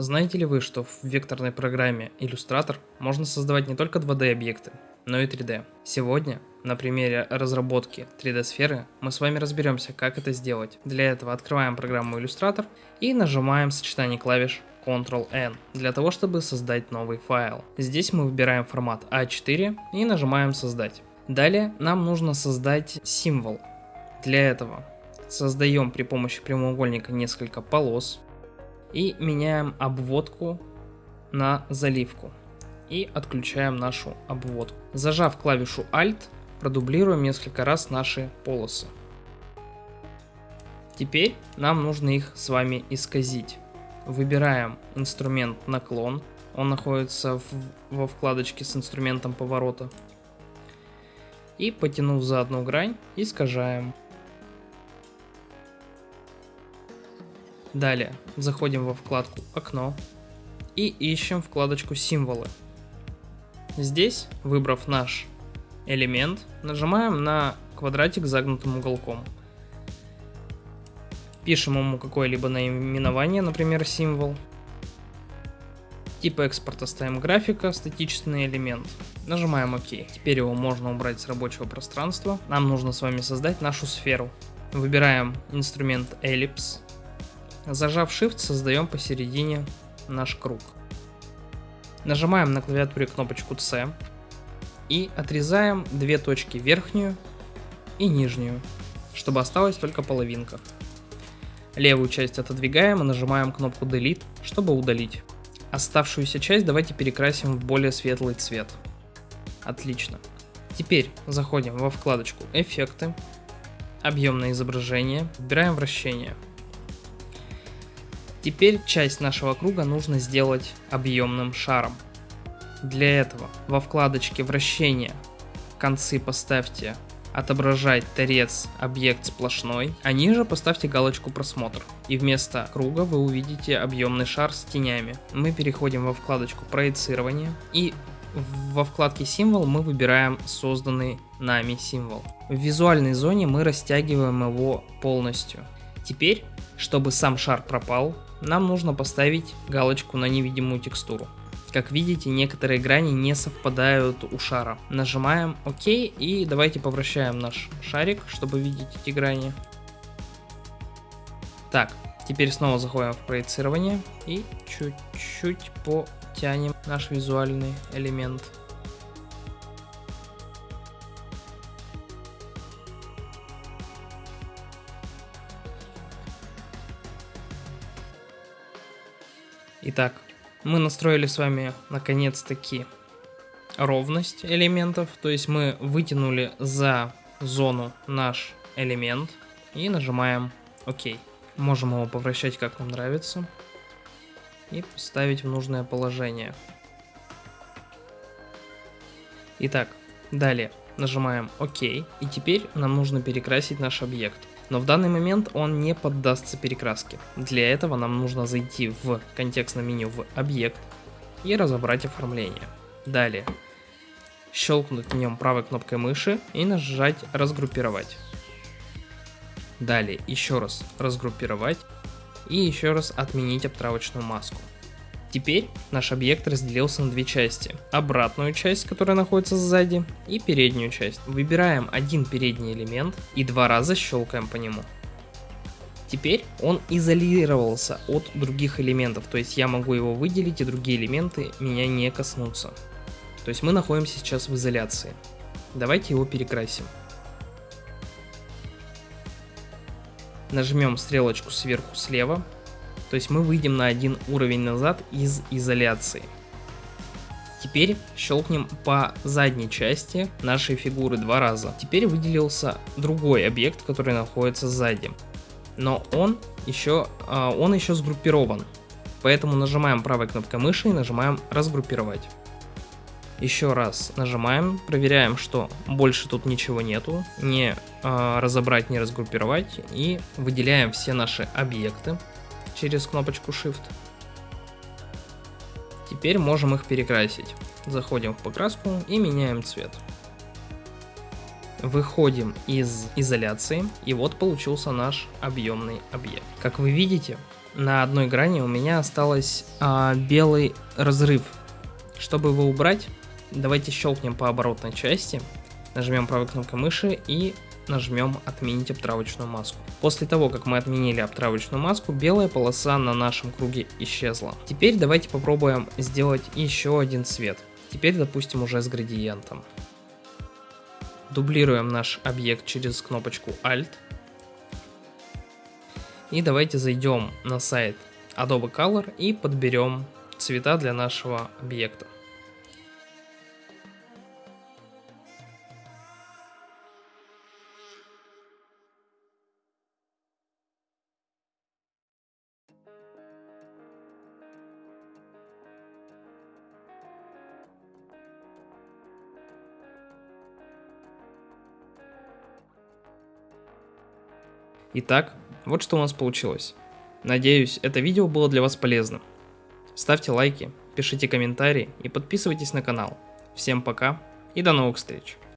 Знаете ли вы, что в векторной программе Illustrator можно создавать не только 2D объекты, но и 3D? Сегодня на примере разработки 3D сферы мы с вами разберемся, как это сделать. Для этого открываем программу Illustrator и нажимаем сочетание клавиш Ctrl-N для того, чтобы создать новый файл. Здесь мы выбираем формат А4 и нажимаем создать. Далее нам нужно создать символ. Для этого создаем при помощи прямоугольника несколько полос, и меняем обводку на заливку. И отключаем нашу обводку. Зажав клавишу Alt, продублируем несколько раз наши полосы. Теперь нам нужно их с вами исказить. Выбираем инструмент наклон. Он находится в, во вкладочке с инструментом поворота. И потянув за одну грань, искажаем. Далее заходим во вкладку «Окно» и ищем вкладочку «Символы». Здесь, выбрав наш элемент, нажимаем на квадратик с загнутым уголком. Пишем ему какое-либо наименование, например, символ. Тип экспорта ставим графика, статичный элемент. Нажимаем ОК. Теперь его можно убрать с рабочего пространства. Нам нужно с вами создать нашу сферу. Выбираем инструмент Ellipse Зажав Shift, создаем посередине наш круг. Нажимаем на клавиатуре кнопочку C и отрезаем две точки, верхнюю и нижнюю, чтобы осталась только половинка. Левую часть отодвигаем и нажимаем кнопку Delete, чтобы удалить. Оставшуюся часть давайте перекрасим в более светлый цвет. Отлично. Теперь заходим во вкладочку Эффекты, Объемное изображение, выбираем вращение – Теперь часть нашего круга нужно сделать объемным шаром. Для этого во вкладочке вращения концы поставьте отображать торец объект сплошной, а ниже поставьте галочку просмотр. И вместо круга вы увидите объемный шар с тенями. Мы переходим во вкладочку проецирование и во вкладке символ мы выбираем созданный нами символ. В визуальной зоне мы растягиваем его полностью. Теперь, чтобы сам шар пропал, нам нужно поставить галочку на невидимую текстуру. Как видите, некоторые грани не совпадают у шара. Нажимаем ОК и давайте повращаем наш шарик, чтобы видеть эти грани. Так, теперь снова заходим в проецирование и чуть-чуть потянем наш визуальный элемент. Итак, мы настроили с вами наконец-таки ровность элементов, то есть мы вытянули за зону наш элемент и нажимаем ОК. Можем его повращать как нам нравится и поставить в нужное положение. Итак, далее нажимаем ОК и теперь нам нужно перекрасить наш объект. Но в данный момент он не поддастся перекраске. Для этого нам нужно зайти в контекстное меню в объект и разобрать оформление. Далее щелкнуть в нем правой кнопкой мыши и нажать разгруппировать. Далее еще раз разгруппировать и еще раз отменить обтравочную маску. Теперь наш объект разделился на две части. Обратную часть, которая находится сзади, и переднюю часть. Выбираем один передний элемент и два раза щелкаем по нему. Теперь он изолировался от других элементов, то есть я могу его выделить и другие элементы меня не коснутся. То есть мы находимся сейчас в изоляции. Давайте его перекрасим. Нажмем стрелочку сверху слева то есть мы выйдем на один уровень назад из изоляции. Теперь щелкнем по задней части нашей фигуры два раза. Теперь выделился другой объект, который находится сзади. Но он еще, а, он еще сгруппирован. Поэтому нажимаем правой кнопкой мыши и нажимаем разгруппировать. Еще раз нажимаем, проверяем, что больше тут ничего нету, не э, разобрать, не разгруппировать и выделяем все наши объекты через кнопочку Shift. Теперь можем их перекрасить. Заходим в покраску и меняем цвет. Выходим из изоляции, и вот получился наш объемный объект. Как вы видите, на одной грани у меня осталось а, белый разрыв. Чтобы его убрать, давайте щелкнем по оборотной части, нажмем правой кнопкой мыши и нажмем «Отменить обтравочную маску». После того, как мы отменили обтравочную маску, белая полоса на нашем круге исчезла. Теперь давайте попробуем сделать еще один цвет. Теперь, допустим, уже с градиентом. Дублируем наш объект через кнопочку Alt. И давайте зайдем на сайт Adobe Color и подберем цвета для нашего объекта. Итак, вот что у нас получилось. Надеюсь, это видео было для вас полезным. Ставьте лайки, пишите комментарии и подписывайтесь на канал. Всем пока и до новых встреч.